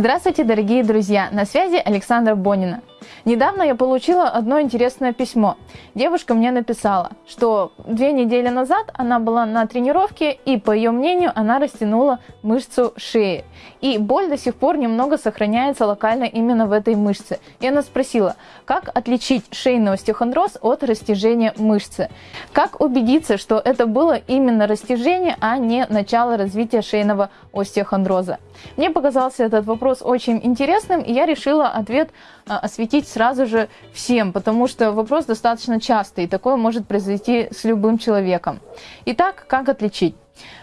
Здравствуйте, дорогие друзья! На связи Александра Бонина. Недавно я получила одно интересное письмо. Девушка мне написала, что две недели назад она была на тренировке и, по ее мнению, она растянула мышцу шеи. И боль до сих пор немного сохраняется локально именно в этой мышце. И она спросила, как отличить шейный остеохондроз от растяжения мышцы? Как убедиться, что это было именно растяжение, а не начало развития шейного остеохондроза? Мне показался этот вопрос очень интересным, и я решила ответ а, осветить сразу же всем, потому что вопрос достаточно частый, и такое может произойти с любым человеком. Итак, как отличить?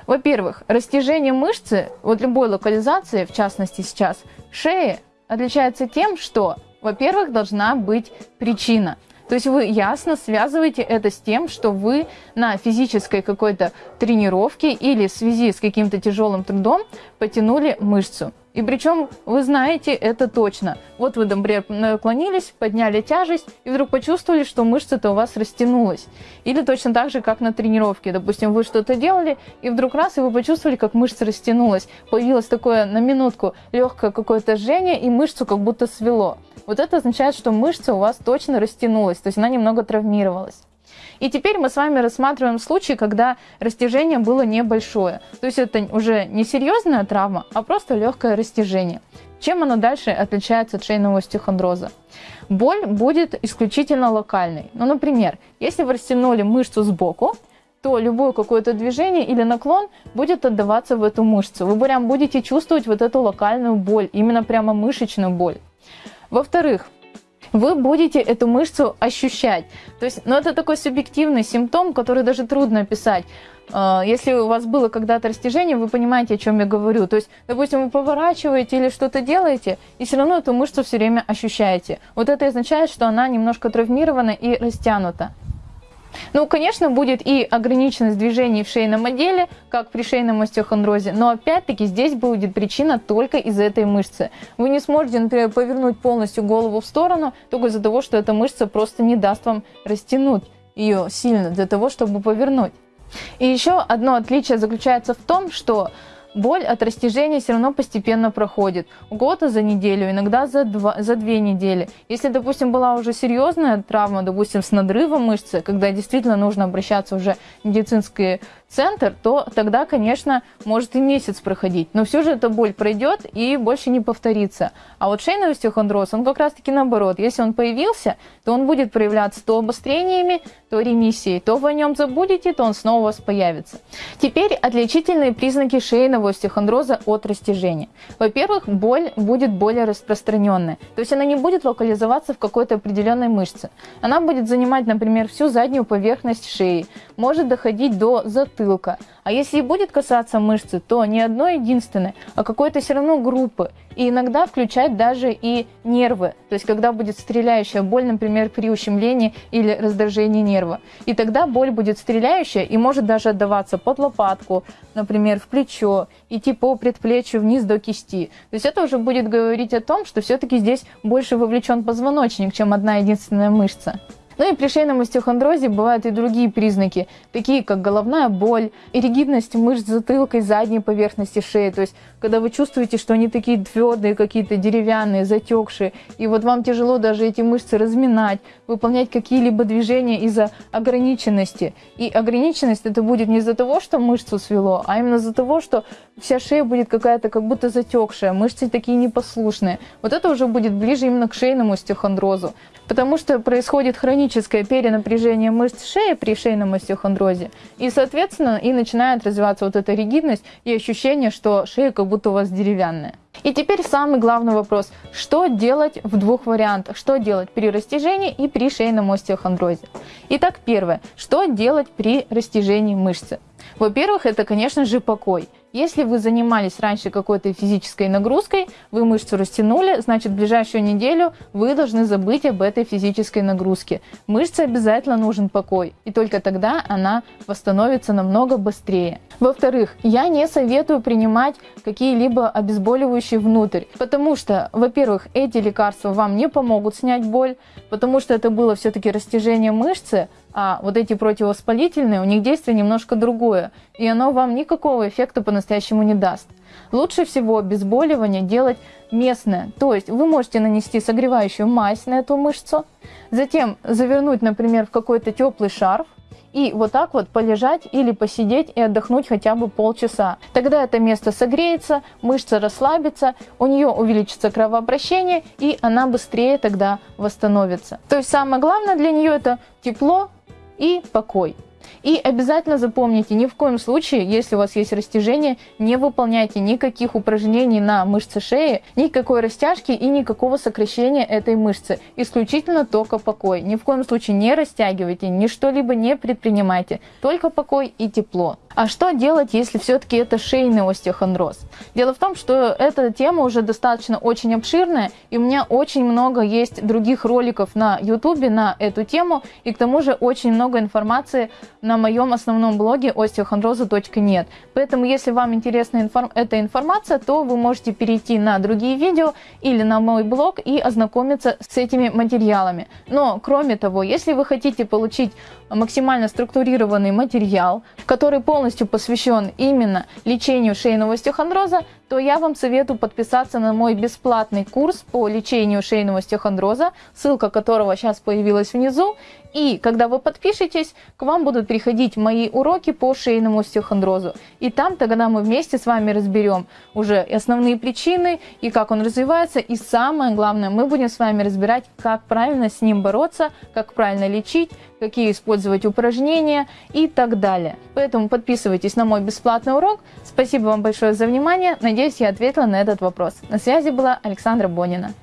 Во-первых, растяжение мышцы, вот любой локализации, в частности сейчас, шеи, отличается тем, что, во-первых, должна быть причина. То есть вы ясно связываете это с тем, что вы на физической какой-то тренировке или в связи с каким-то тяжелым трудом потянули мышцу. И причем вы знаете это точно. Вот вы, например, наклонились, подняли тяжесть и вдруг почувствовали, что мышца-то у вас растянулась. Или точно так же, как на тренировке. Допустим, вы что-то делали, и вдруг раз, и вы почувствовали, как мышца растянулась. Появилось такое на минутку легкое какое-то жжение, и мышцу как будто свело. Вот это означает, что мышца у вас точно растянулась, то есть она немного травмировалась. И теперь мы с вами рассматриваем случай, когда растяжение было небольшое. То есть это уже не серьезная травма, а просто легкое растяжение. Чем оно дальше отличается от шейного остеохондроза? Боль будет исключительно локальной. Ну, например, если вы растянули мышцу сбоку, то любое какое-то движение или наклон будет отдаваться в эту мышцу. Вы прям будете чувствовать вот эту локальную боль, именно прямо мышечную боль. Во-вторых, вы будете эту мышцу ощущать. То есть, ну, это такой субъективный симптом, который даже трудно описать. А, если у вас было когда-то растяжение, вы понимаете, о чем я говорю. То есть, допустим, вы поворачиваете или что-то делаете, и все равно эту мышцу все время ощущаете. Вот это означает, что она немножко травмирована и растянута. Ну, конечно, будет и ограниченность движений в шейном отделе, как при шейном остеохондрозе, но опять-таки здесь будет причина только из этой мышцы. Вы не сможете, например, повернуть полностью голову в сторону только из-за того, что эта мышца просто не даст вам растянуть ее сильно для того, чтобы повернуть. И еще одно отличие заключается в том, что боль от растяжения все равно постепенно проходит. У кого-то за неделю, иногда за, два, за две недели. Если, допустим, была уже серьезная травма, допустим, с надрывом мышцы, когда действительно нужно обращаться уже в медицинский центр, то тогда, конечно, может и месяц проходить. Но все же эта боль пройдет и больше не повторится. А вот шейный остеохондроз, он как раз-таки наоборот. Если он появился, то он будет проявляться то обострениями, то ремиссией. То вы о нем забудете, то он снова у вас появится. Теперь отличительные признаки шейного остеохондроза от растяжения. Во-первых, боль будет более распространенная. То есть она не будет локализоваться в какой-то определенной мышце. Она будет занимать, например, всю заднюю поверхность шеи. Может доходить до затылка. А если и будет касаться мышцы, то не одной единственной, а какой-то все равно группы. И иногда включать даже и нервы. То есть когда будет стреляющая боль, например, при ущемлении или раздражении нерва. И тогда боль будет стреляющая и может даже отдаваться под лопатку, например, в плечо, идти по предплечью вниз до кисти. То есть это уже будет говорить о том, что все-таки здесь больше вовлечен позвоночник, чем одна единственная мышца. Ну и при шейном остеохондрозе бывают и другие признаки, такие как головная боль, ригидность мышц затылка и задней поверхности шеи. То есть, когда вы чувствуете, что они такие твердые, какие-то деревянные, затекшие, и вот вам тяжело даже эти мышцы разминать, выполнять какие-либо движения из-за ограниченности. И ограниченность это будет не из-за того, что мышцу свело, а именно из-за того, что вся шея будет какая-то как будто затекшая, мышцы такие непослушные. Вот это уже будет ближе именно к шейному остеохондрозу потому что происходит хроническое перенапряжение мышц шеи при шейном остеохондрозе, и, соответственно, и начинает развиваться вот эта ригидность и ощущение, что шея как будто у вас деревянная. И теперь самый главный вопрос. Что делать в двух вариантах? Что делать при растяжении и при шейном остеохондрозе? Итак, первое. Что делать при растяжении мышцы? Во-первых, это, конечно же, покой. Если вы занимались раньше какой-то физической нагрузкой, вы мышцу растянули, значит в ближайшую неделю вы должны забыть об этой физической нагрузке. Мышце обязательно нужен покой, и только тогда она восстановится намного быстрее. Во-вторых, я не советую принимать какие-либо обезболивающие внутрь, потому что, во-первых, эти лекарства вам не помогут снять боль, потому что это было все-таки растяжение мышцы, А вот эти противовоспалительные, у них действие немножко другое, и оно вам никакого эффекта по-настоящему не даст. Лучше всего обезболивание делать местное, то есть вы можете нанести согревающую мазь на эту мышцу, затем завернуть, например, в какой-то теплый шарф, и вот так вот полежать или посидеть и отдохнуть хотя бы полчаса. Тогда это место согреется, мышца расслабится, у нее увеличится кровообращение и она быстрее тогда восстановится. То есть самое главное для нее это тепло и покой. И обязательно запомните, ни в коем случае, если у вас есть растяжение, не выполняйте никаких упражнений на мышцы шеи, никакой растяжки и никакого сокращения этой мышцы. Исключительно только покой. Ни в коем случае не растягивайте, ни что-либо не предпринимайте. Только покой и тепло. А что делать, если все-таки это шейный остеохондроз? Дело в том, что эта тема уже достаточно очень обширная, и у меня очень много есть других роликов на YouTube на эту тему, и к тому же очень много информации на моем основном блоге остеохондроза.нет. Поэтому, если вам интересна информ эта информация, то вы можете перейти на другие видео или на мой блог и ознакомиться с этими материалами. Но, кроме того, если вы хотите получить максимально структурированный материал, который полностью посвящен именно лечению шейного остеохондроза, то я вам советую подписаться на мой бесплатный курс по лечению шейного остеохондроза, ссылка которого сейчас появилась внизу. И когда вы подпишетесь, к вам будут приходить мои уроки по шейному остеохондрозу. И там тогда мы вместе с вами разберем уже основные причины и как он развивается. И самое главное, мы будем с вами разбирать, как правильно с ним бороться, как правильно лечить, какие использовать упражнения и так далее. Поэтому подписывайтесь на мой бесплатный урок. Спасибо вам большое за внимание. Надеюсь, я ответила на этот вопрос. На связи была Александра Бонина.